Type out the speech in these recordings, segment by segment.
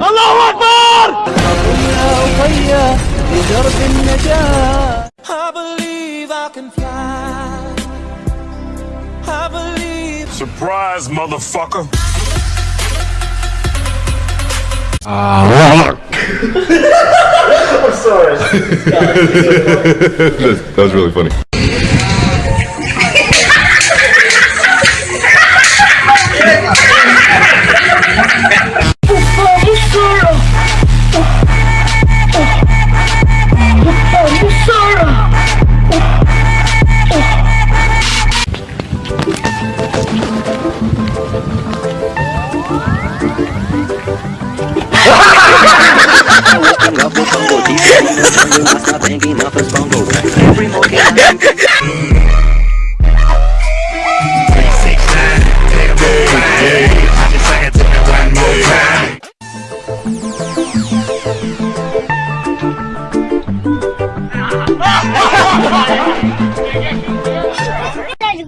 الله أكبر لدرب النجاة I believe I can fly I believe Surprise motherfucker Ah, I'm sorry. that was really funny.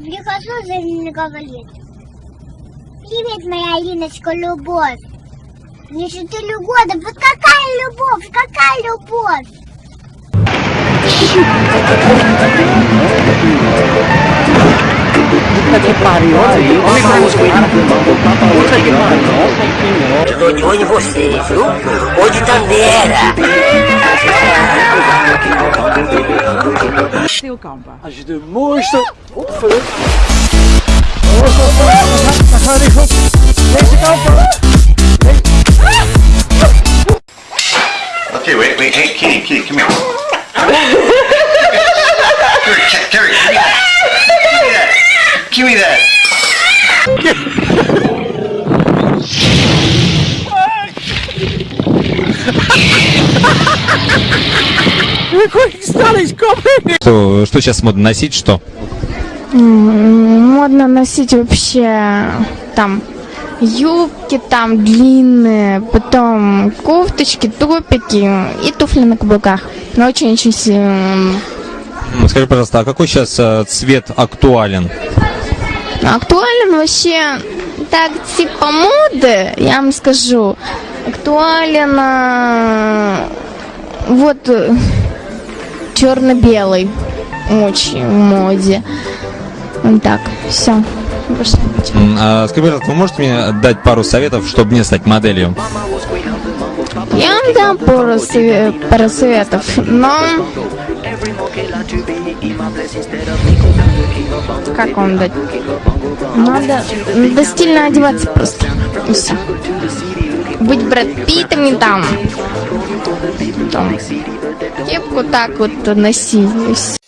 Прихожу за ним говорит. Привет, моя Алиночка, любовь. Если ты года, вот какая любовь, какая любовь? Ixi! Puta que pariu, olha aí. Olha pra os Puta que pariu. Eu tô de olho em vocês, viu? Olho de Tandera. Stil kampen. Als je de mooiste opvult... Dan gaan we op deze kant Okay, wait, wait, hey, Kitty, Kitty, come here. Что, что сейчас модно носить, что? Модно носить вообще там юбки там длинные, потом кофточки, топики и туфли на каблуках. Но очень-очень си- м, М, Скажи, пожалуйста, а какой сейчас э, цвет актуален? актуален вообще так типа моды, я вам скажу. Актуален а, вот черно-белый очень в моде. Вот так, все. А Скажи, пожалуйста, вы можете мне дать пару советов, чтобы мне стать моделью? Я вам дам пару, сове- пару советов, но... Как вам дать? Надо, надо стильно одеваться просто. И все. Быть Брэд Питтом не там. Там. Кепку так вот всё.